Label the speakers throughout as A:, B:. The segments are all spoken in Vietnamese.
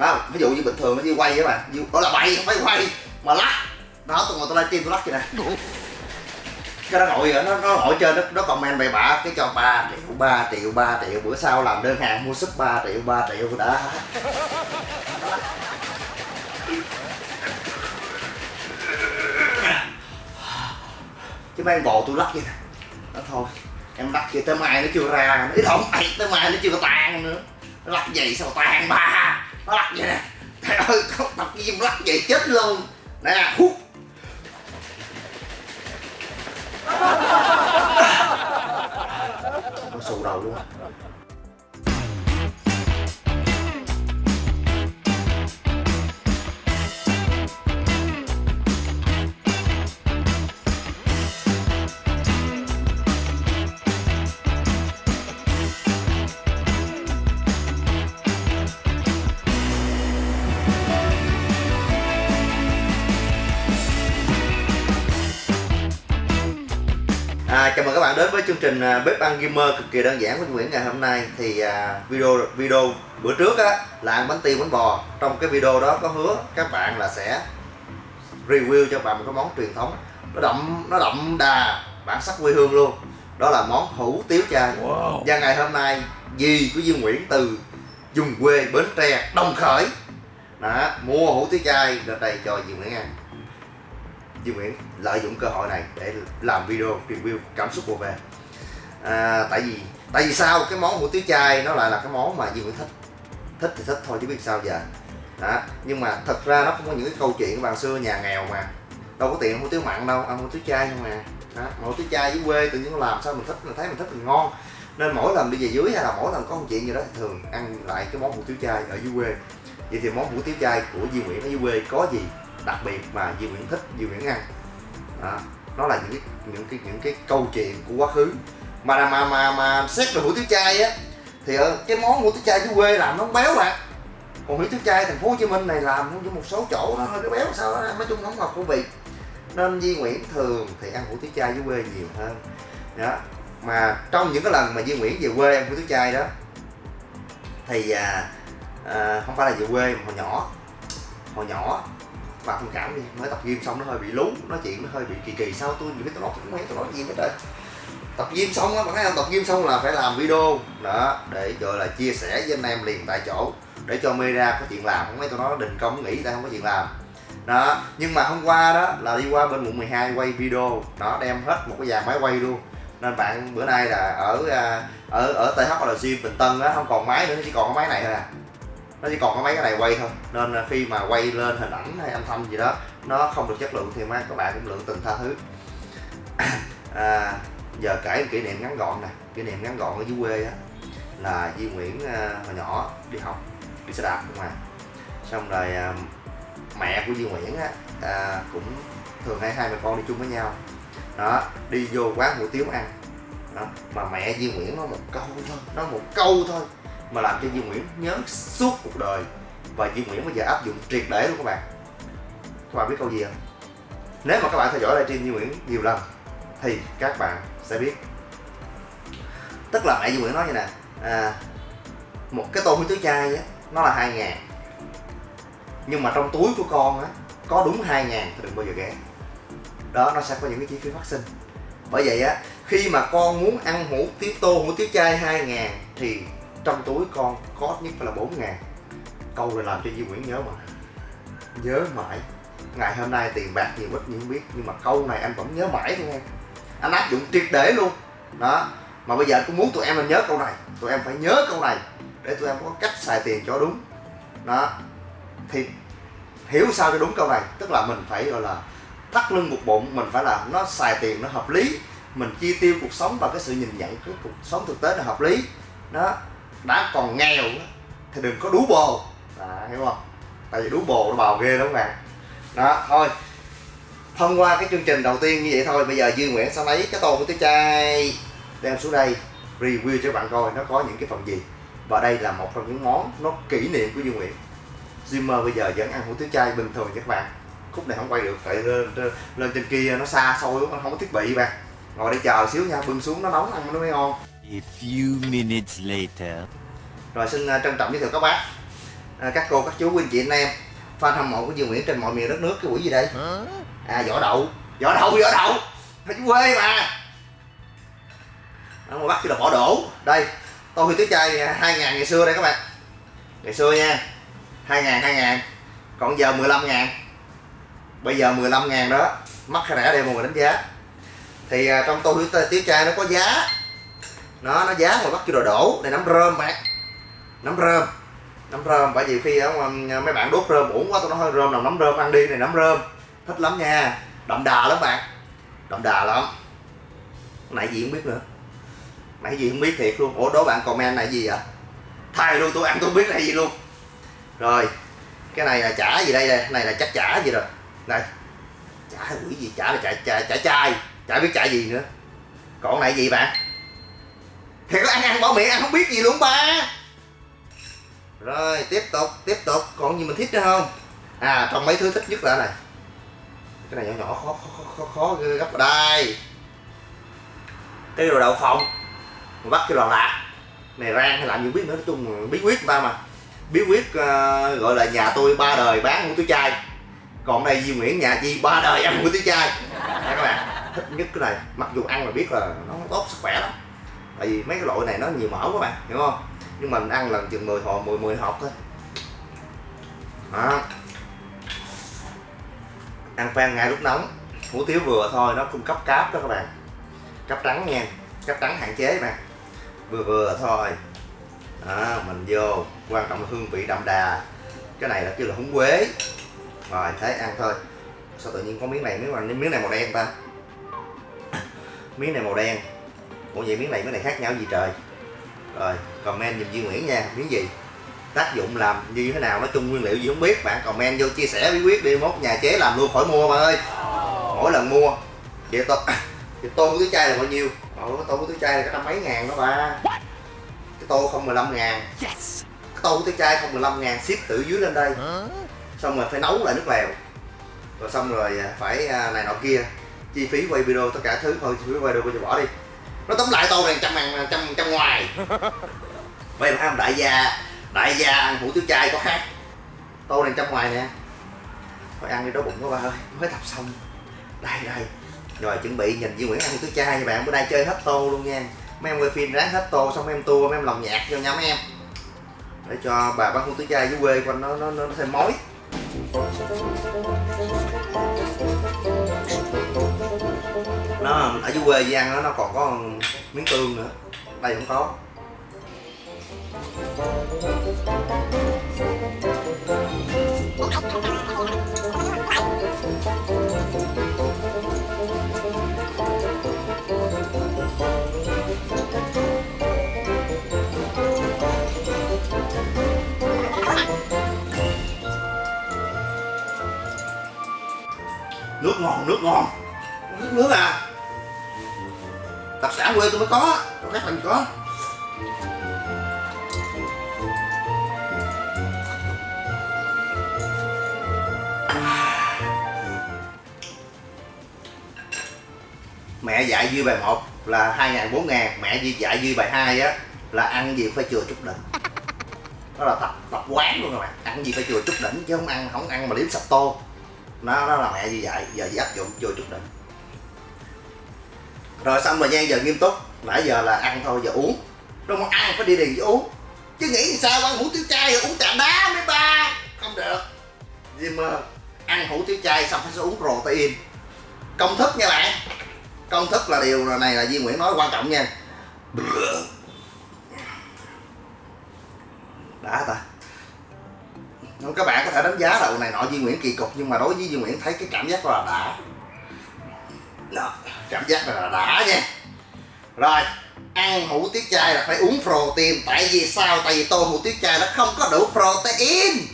A: đó ví dụ như bình thường nó đi quay các bạn đó là bay không phải quay mà lắc. Đó tôi ngồi tôi livestream tôi lắc vậy nè. Cái nó ngồi nó nó ngồi trên nó, nó comment bậy bạ cái cho 3 triệu 3 triệu 3 triệu bữa sau làm đơn hàng mua súp 3 triệu 3 triệu đã. Chứ mấy anh bồ tôi lắc vậy nè. Đó thôi em lắc kia tới mai nó chưa ra nó không? Ấy tới mai nó chưa có tan nữa. Nó lắc vậy sao tan ba nó lắc vậy nè. Trời ơi, không, tập gym lắc vậy, chết luôn. Nè, hút. Nó xù đầu luôn. À, chào mừng các bạn đến với chương trình à, bếp ăn gamer cực kỳ đơn giản của Nguyễn ngày hôm nay. Thì à, video video bữa trước á là ăn bánh tiêu bánh bò. Trong cái video đó có hứa các bạn là sẽ review cho bạn một cái món truyền thống. Nó đậm nó đậm đà bản sắc quê hương luôn. Đó là món hủ tiếu chay và ngày hôm nay dì của Duy Nguyễn từ vùng quê Bến Tre Đồng Khởi. Đó, mua hủ tiếu chay lên đây cho Duy Nguyễn ăn Duy Nguyễn lợi dụng cơ hội này để làm video review cảm xúc của về. À, tại vì tại vì sao? Cái món hủ tiếu chay nó lại là cái món mà Duy Nguyễn thích. Thích thì thích thôi chứ biết sao giờ. Đó nhưng mà thật ra nó cũng có những cái câu chuyện của xưa nhà nghèo mà. Đâu có tiền hủ tiếu mặn đâu ăn hủ tiếu chay không à. mà đó. hủ tiếu chay dưới quê tự nhiên làm sao mình thích mình thấy mình thích mình ngon. Nên mỗi lần đi về dưới hay là mỗi lần có một chuyện gì đó thì thường ăn lại cái món hủ tiếu chay ở dưới quê. Vậy thì món hủ tiếu chay của Duy Nguyễn ở dưới quê có gì? Đặc biệt mà Duy Nguyễn thích Duy Nguyễn ăn. Đó. nó là những cái những cái những cái câu chuyện của quá khứ. Mà mà mà mà xét về hủ tiếu chay á thì ở cái món hủ tiếu chay dưới quê làm nó không béo mà còn hủ tiếu chay thành phố Hồ Chí Minh này làm với một số chỗ nó hơi béo sao đó nói chung không hợp khẩu vị. Nên Di Nguyễn thường thì ăn hủ tiếu chay dưới quê nhiều hơn. Đó mà trong những cái lần mà Di Nguyễn về quê ăn hủ tiếu chay đó thì à, à, không phải là về quê mà hồi nhỏ hồi nhỏ và thông cảm đi, mới tập gym xong nó hơi bị lú, nói chuyện nó hơi bị kỳ kỳ, sao tôi những cái tôi nói cũng mấy tôi nói gì hết trời tập gym xong á, bạn thấy không? Tập gym xong là phải làm video. Đó, để gọi là chia sẻ với anh em liền tại chỗ, để cho media có chuyện làm. Không mấy tôi nói đình công nghỉ ta không có chuyện làm. Đó, nhưng mà hôm qua đó là đi qua bên quận 12 quay video. Nó đem hết một cái dàn máy quay luôn. Nên bạn bữa nay là ở à, ở ở ở gym Bình Tân á, không còn máy nữa, chỉ còn cái máy này thôi à nó chỉ còn có mấy cái này quay thôi. Nên khi mà quay lên hình ảnh hay âm thanh gì đó nó không được chất lượng thì mấy các bạn cũng lượng từng tha thứ. À, giờ kể kỷ niệm ngắn gọn nè. Kỷ niệm ngắn gọn ở dưới quê á là Duy Nguyễn à, hồi nhỏ đi học đi xe đạp không à xong rồi à, mẹ của Duy Nguyễn á à, cũng thường hay hai mẹ con đi chung với nhau. Đó đi vô quán hủ tiếu ăn. Đó. mà mẹ Duy Nguyễn nó một câu thôi nó một câu thôi mà làm cho Duy Nguyễn nhớ suốt cuộc đời. Và Duy Nguyễn bây giờ áp dụng triệt để luôn các bạn. Các bạn biết câu gì không? Nếu mà các bạn theo dõi livestream Duy Nguyễn nhiều lần thì các bạn sẽ biết. Tức là mẹ Duy Nguyễn nói như nè à, một cái tô hủ tiếu chay á nó là hai ngàn. Nhưng mà trong túi của con á có đúng hai ngàn thì đừng bao giờ ghé. Đó nó sẽ có những cái chi phí phát sinh. Bởi vậy á khi mà con muốn ăn hủ tiếu tô hủ tiếu chay hai ngàn thì trong túi con có ít nhất phải là 4 ngàn. Câu này làm cho Duy Nguyễn nhớ mà. Nhớ mãi. Ngày hôm nay tiền bạc nhiều ít nhưng không biết. Nhưng mà câu này anh vẫn nhớ mãi thôi em anh áp dụng triệt để luôn. Đó. Mà bây giờ anh cũng muốn tụi em là nhớ câu này. Tụi em phải nhớ câu này để tụi em có cách xài tiền cho đúng. Đó. Thì hiểu sao cho đúng câu này. Tức là mình phải, gọi là, thắt lưng buộc bụng. Mình phải là nó xài tiền nó hợp lý. Mình chi tiêu cuộc sống và cái sự nhìn nhận, cái cuộc sống thực tế là hợp lý. Đó đã còn nghèo thì đừng có đú bồ. À, hiểu không? Tại vì đú bồ nó bào ghê lắm bạn đó thôi. Thông qua cái chương trình đầu tiên như vậy thôi bây giờ duy nguyễn sẽ lấy cái tô của tiếu chay đem xuống đây review cho bạn coi nó có những cái phần gì. Và đây là một trong những món nó kỷ niệm của duy nguyễn. Zimmer bây giờ vẫn ăn hủ tiếu chay bình thường các bạn. Khúc này không quay được tại lên, lên, lên trên kia nó xa xôi nó không có thiết bị bạn. Ngồi đây chờ xíu nha bưng xuống nó nóng ăn nó mới ngon.
B: A few minutes later.
A: rồi xin uh, trân trọng giới thiệu các bác. À, các cô các chú quý anh chị anh em. Fan hâm mộ của Dương Nguyễn trên mọi miền đất nước cái quỷ gì đây? À vỏ đậu. Vỏ đậu vỏ đậu. Ở chú quê mà. Ở ngoài bắc kêu là bỏ đổ đây tôi huy tứ chai hai ngàn ngày xưa đây các bạn. Ngày xưa nha. Hai ngàn hai ngàn. Còn giờ 15 ngàn. Bây giờ 15 ngàn đó. Mắc hay rẻ đây mọi người đánh giá. Thì à, trong tô huy tiếu chai nó có giá nó nó giá mà bắt kêu đồ đổ. Này nấm rơm bạn. Nấm rơm. Nấm rơm bởi vì khi đó, mấy bạn đốt rơm uổng quá tôi nói hơi rơm nào nấm rơm ăn đi. Này nấm rơm thích lắm nha. Đậm đà lắm bạn. Đậm đà lắm. Nãy gì không biết nữa. Nãy gì không biết thiệt luôn. Ủa đố bạn comment này gì vậy? Thay luôn tôi ăn tôi biết là gì luôn. Rồi cái này là chả gì đây đây này là chắc chả gì rồi. Này chả quỷ gì chả là chả chả chả chai. Chả biết chả gì nữa. Còn này gì bạn? Thì có ăn ăn bỏ miệng ăn không biết gì luôn ba. Rồi tiếp tục tiếp tục. Còn gì mình thích nữa không? À trong mấy thứ thích nhất là này. Cái này nhỏ nhỏ khó khó khó khó, khó gấp ở đây. Cái đồ đậu phộng. Mình bắt cái đồ lạc. Này rang hay làm gì biết nữa nói chung bí quyết ba mà. Bí quyết uh, gọi là nhà tôi ba đời bán hủ túi chai. Còn đây di Nguyễn nhà chi ba đời ăn hủ túi chai. Các bạn thích nhất cái này. Mặc dù ăn mà biết là nó tốt sức khỏe lắm tại vì mấy cái loại này nó nhiều mỡ các bạn hiểu không? Nhưng mình ăn lần chừng 10 hộp 10 10 hộp thôi. Đó. Ăn phan ngay lúc nóng. Hủ tiếu vừa thôi nó cung cấp cáp đó các bạn. Cáp trắng nha. Cáp trắng hạn chế mà vừa vừa thôi. Đó, mình vô. Quan trọng là hương vị đậm đà. Cái này là kêu là húng quế. Rồi thế ăn thôi. Sao tự nhiên có miếng này miếng này miếng này màu đen ta? Miếng này màu đen ủa vậy miếng này miếng này khác nhau gì trời? Rồi, comment giùm Duy Nguyễn nha, miếng gì? Tác dụng làm như thế nào? Nói chung nguyên liệu gì không biết, bạn comment vô chia sẻ bí quyết đi, mốt nhà chế làm luôn khỏi mua bạn ơi. Mỗi lần mua vậy tôi vậy tô cái chai là bao nhiêu? Ồ tô cái chai là cái năm mấy ngàn đó ba cái tô không 15 ngàn. Cái tô cái chai không 15 ngàn, ship từ dưới lên đây. Xong rồi phải nấu lại nước lèo. Rồi xong rồi à, phải à, này nọ kia. Chi phí quay video, tất cả thứ thôi, chi phí quay video giờ bỏ đi nó tóm lại tô này trăm ngàn, trăm trăm ngoài. Vậy mà đại gia đại gia ăn hủ tiếu chai có khác. Tô này trăm ngoài nè. Thôi ăn đi, đói bụng quá ba ơi. Mới tập xong. Đây đây. Rồi, chuẩn bị nhìn Duy Nguyễn ăn thứ chai nha bạn. Bữa nay chơi hết tô luôn nha. Mấy em quay phim ráng hết tô xong em tua, mấy em lòng nhạc cho nhóm em. Để cho bà bán hủ tứ chai dưới quê quanh nó nó nó thêm mối nó ở dưới quê Giang nó nó còn có miếng tương nữa. Đây không có. Nước ngon nước ngon nước nước à? Đặc sản quê tôi mới có các khác có. Mẹ dạy dư bài 1 là 2 ngàn 4 ngàn, mẹ dạy dư bài 2 á là ăn gì phải chừa chút đỉnh. Đó là tập tập quán luôn các bạn, ăn gì phải chừa chút đỉnh chứ không ăn không ăn mà liếm sập tô. Nó đó là mẹ như vậy giờ áp dụng chừa chút đỉnh rồi xong rồi nha, giờ nghiêm túc. Nãy giờ là ăn thôi, giờ uống. Đâu mà ăn phải đi liền với uống. Chứ nghĩ sao, ăn hủ tiếu chay rồi uống trà đá mấy ba. Không được. Gì mà ăn hủ tiếu chay xong phải uống protein. Công thức nha bạn. Công thức là điều này là Di Nguyễn nói quan trọng nha. Đã ta. Các bạn có thể đánh giá là này nọ Di Nguyễn kỳ cục nhưng mà đối với Di Nguyễn thấy cái cảm giác là đã đó, cảm giác là đã nha. Rồi ăn hủ tiết chay là phải uống protein tại vì sao? Tại vì tô hủ tiết chay nó không có đủ protein.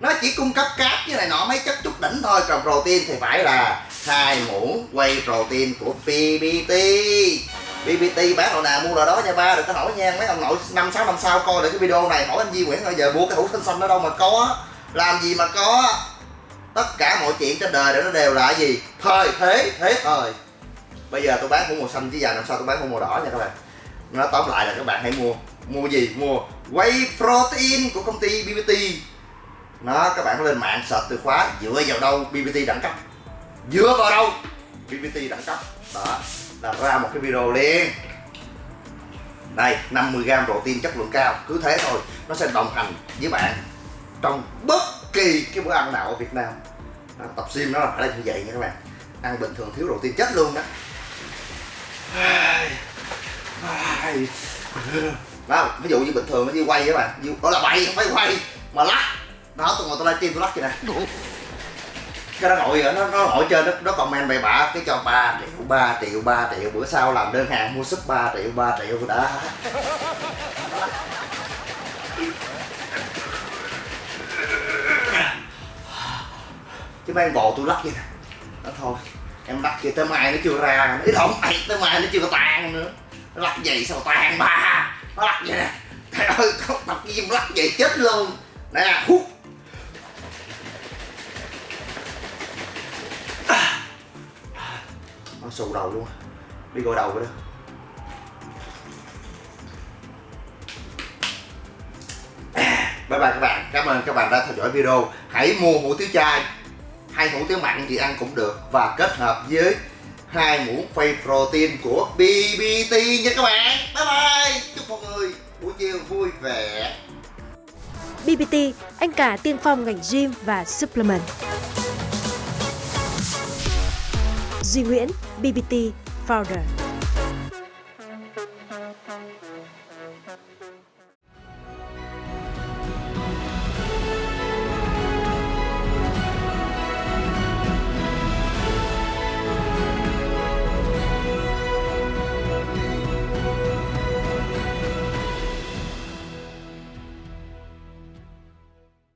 A: Nó chỉ cung cấp cáp như này nọ mấy chất chút đỉnh thôi còn protein thì phải là hai muỗng quay protein của PBT BBT bán đồ nào mua đồ đó nha ba đừng có hỏi nha. Mấy ông nội năm sáu năm sau coi được cái video này hỏi anh Di Nguyễn bây giờ mua cái hũ xanh xanh ở đâu mà có? Làm gì mà có? Tất cả mọi chuyện trên đời nó đều là gì? Thời, thế thế thời. Bây giờ tôi bán hũ màu xanh chứ giờ năm sau tôi bán hũ màu đỏ nha các bạn. Nó tóm lại là các bạn hãy mua. Mua gì? Mua whey protein của công ty BBT nó, các bạn lên mạng search từ khóa, dựa vào đâu BBT đẳng cấp? Dựa vào đâu BBT đẳng cấp? Đó, là ra một cái video liền. Đây 50g protein chất lượng cao. Cứ thế thôi, nó sẽ đồng hành với bạn trong bất kỳ cái bữa ăn nào ở Việt Nam. Đó, tập gym nó là phải là như vậy nha các bạn. Ăn bình thường thiếu protein chết luôn đó. Đó ví dụ như bình thường nó như quay các bạn. Gọi là bay không phải quay mà lắc. Đó tôi ngồi tôi livestream tôi lắc vậy nè. Cái nó ngồi nó nó ngồi trên nó, nó comment bậy bạ cái cho 3 triệu 3 triệu 3 triệu bữa sau làm đơn hàng mua súp 3 triệu 3 triệu đã chứ mấy anh bò tôi lắc vậy nè. Đó thôi, em lắc kia tới mai nó chưa ra ít không ai tới mai nó chưa có tan nữa. Nó lắc vậy sao tan ba nó lắc vậy nè. Trời ơi, không tập gym lắc vậy chết luôn. Nè, hút. Nó sù đầu luôn. Đi gội đầu rồi đó. Bye bye các bạn. Cảm ơn các bạn đã theo dõi video. Hãy mua hủ tiếu chai hai hũ tiếu mặn thì ăn cũng được. Và kết hợp với hai muỗng phay protein của BBT nha các bạn. Bye bye. Chúc mọi người buổi chiều vui vẻ.
B: BBT anh cả tiên phong ngành gym và supplement. Duy Nguyễn BBT founder.